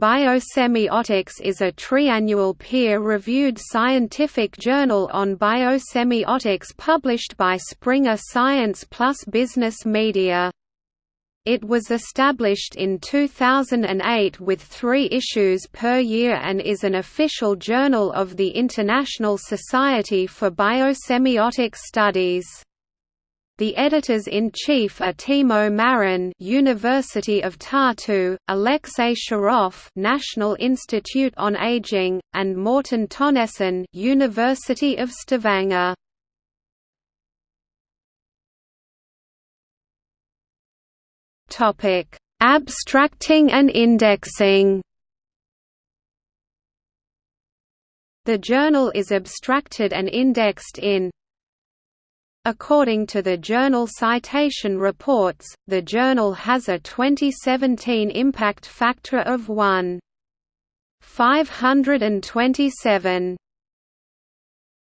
Biosemiotics is a triannual peer-reviewed scientific journal on biosemiotics published by Springer Science Plus Business Media. It was established in 2008 with three issues per year and is an official journal of the International Society for Biosemiotic Studies. The editors-in-chief are Timo Maran, University of Tartu, Alexei Sharov, National Institute on Aging, and Morten Tønnessen, University of Stavanger. Topic: Abstracting and indexing. The journal is abstracted and indexed in According to the Journal Citation Reports, the journal has a 2017 impact factor of 1.527.